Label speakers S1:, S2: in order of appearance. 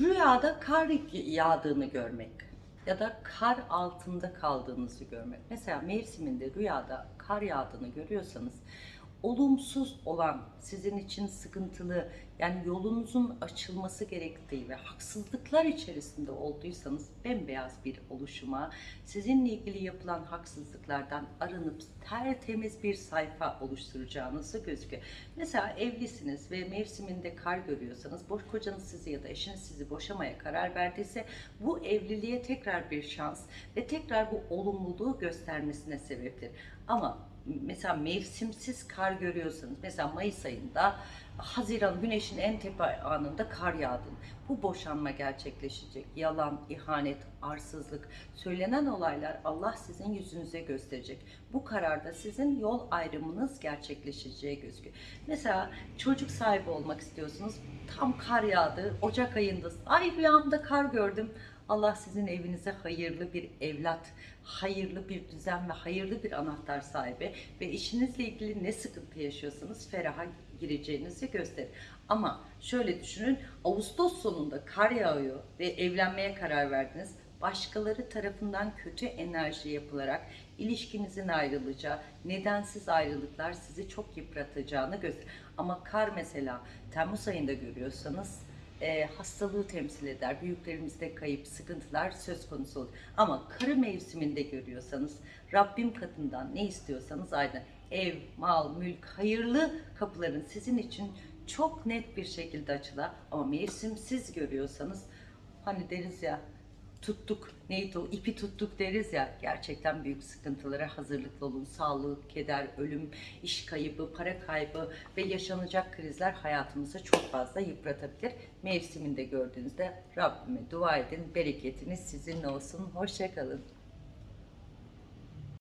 S1: Rüyada kar yağdığını görmek ya da kar altında kaldığınızı görmek. Mesela mevsiminde rüyada kar yağdığını görüyorsanız olumsuz olan, sizin için sıkıntılı, yani yolunuzun açılması gerektiği ve haksızlıklar içerisinde olduysanız bembeyaz bir oluşuma, sizinle ilgili yapılan haksızlıklardan arınıp tertemiz bir sayfa oluşturacağınızı gözüküyor. Mesela evlisiniz ve mevsiminde kar görüyorsanız, boş kocanız sizi ya da eşiniz sizi boşamaya karar verdiyse bu evliliğe tekrar bir şans ve tekrar bu olumluluğu göstermesine sebeptir. Ama mesela mevsimsiz kar görüyorsanız mesela Mayıs ayında Haziran güneşin en tepe anında kar yağdın. Bu boşanma gerçekleşecek. Yalan, ihanet, arsızlık, söylenen olaylar Allah sizin yüzünüze gösterecek. Bu kararda sizin yol ayrımınız gerçekleşeceği gözüküyor. Mesela çocuk sahibi olmak istiyorsunuz. Tam kar yağdı. Ocak ayında ay rüyamda kar gördüm. Allah sizin evinize hayırlı bir evlat, hayırlı bir düzen ve hayırlı bir anahtar sahibi ve işinizle ilgili ne sıkıntı yaşıyorsanız feraha gireceğinizi gösterir. Ama şöyle düşünün, Ağustos sonunda kar yağıyor ve evlenmeye karar verdiniz. Başkaları tarafından kötü enerji yapılarak ilişkinizin ayrılacağı, nedensiz ayrılıklar sizi çok yıpratacağını gösterir. Ama kar mesela Temmuz ayında görüyorsanız e, hastalığı temsil eder. Büyüklerimizde kayıp, sıkıntılar söz konusu olur. Ama karı mevsiminde görüyorsanız Rabbim katından ne istiyorsanız aynı ev, mal, mülk, hayırlı kapıların sizin için çok net bir şekilde açılar. Ama mevsimsiz görüyorsanız hani deriz ya tuttuk neydi o ipi tuttuk deriz ya gerçekten büyük sıkıntılara hazırlıklı olun. Sağlık, keder, ölüm, iş kaybı, para kaybı ve yaşanacak krizler hayatımızı çok fazla yıpratabilir. Mevsiminde gördüğünüzde Rabbime dua edin. Bereketiniz sizinle olsun. Hoşçakalın.